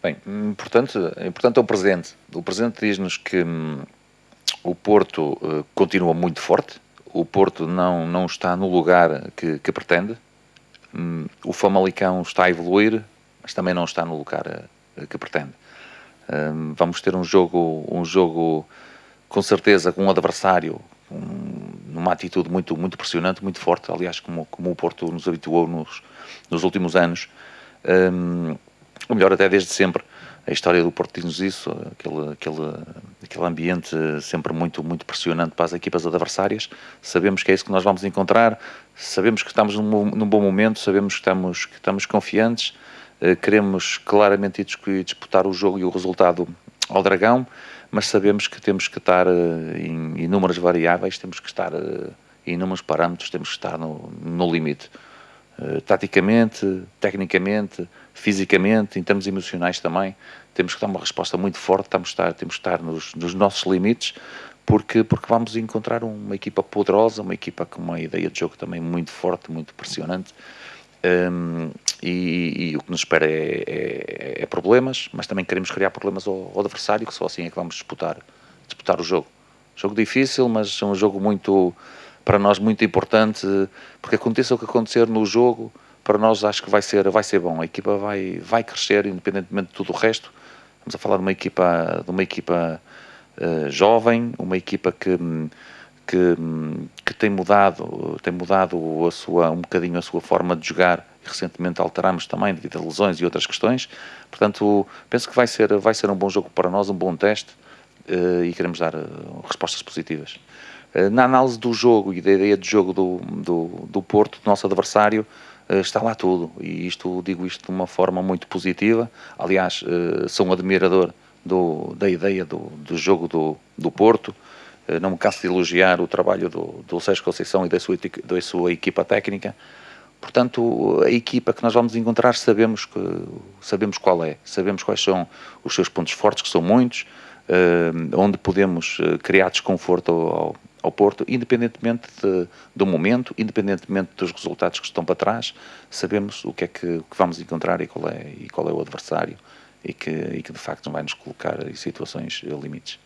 Bem, importante, importante é o presente. O presente diz-nos que hum, o Porto uh, continua muito forte, o Porto não, não está no lugar que, que pretende, hum, o Famalicão está a evoluir, mas também não está no lugar uh, que pretende. Hum, vamos ter um jogo, um jogo com certeza com um adversário um, numa atitude muito, muito pressionante, muito forte, aliás, como, como o Porto nos habituou nos, nos últimos anos. Um, ou melhor, até desde sempre. A história do Porto diz-nos isso, aquele, aquele, aquele ambiente sempre muito, muito pressionante para as equipas adversárias. Sabemos que é isso que nós vamos encontrar, sabemos que estamos num, num bom momento, sabemos que estamos, que estamos confiantes, uh, queremos claramente disputar o jogo e o resultado ao Dragão, mas sabemos que temos que estar uh, em inúmeras variáveis, temos que estar uh, em inúmeros parâmetros, temos que estar no, no limite. Taticamente, tecnicamente, fisicamente, em termos emocionais também, temos que dar uma resposta muito forte, estar, temos que estar nos, nos nossos limites, porque, porque vamos encontrar uma equipa poderosa, uma equipa com uma ideia de jogo também muito forte, muito pressionante, um, e, e, o que nos espera é, é, é, problemas, mas também queremos criar problemas ao, ao, adversário, que só assim é que vamos disputar, disputar o jogo. Jogo difícil, mas é um jogo muito, para nós, muito importante, porque aconteça o que acontecer no jogo, para nós acho que vai ser, vai ser bom. A equipa vai, vai crescer independentemente de tudo o resto. Estamos a falar de uma equipa, de uma equipa uh, jovem, uma equipa que, que, que, tem mudado, tem mudado a sua, um bocadinho a sua forma de jogar. Recentemente alteramos também devido a lesões e outras questões. Portanto, penso que vai ser, vai ser um bom jogo para nós, um bom teste uh, e queremos dar uh, respostas positivas. na análise do jogo e da ideia de jogo do, do, do Porto, do nosso adversário, está lá tudo. E isto digo isto de uma forma muito positiva. Aliás, eh, sou um admirador do, da ideia do, do jogo do, do Porto. Eh, não me canso de elogiar o trabalho do, do Sérgio Conceição e da sua, da sua equipa técnica. Portanto, a equipa que nós vamos encontrar sabemos, que, sabemos qual é, sabemos quais são os seus pontos fortes, que são muitos, onde podemos criar desconforto ao, ao Porto, independentemente de, do momento, independentemente dos resultados que estão para trás, sabemos o que é que, que vamos encontrar e qual é, e qual é o adversário e que, e que de facto vai nos colocar em situações limites.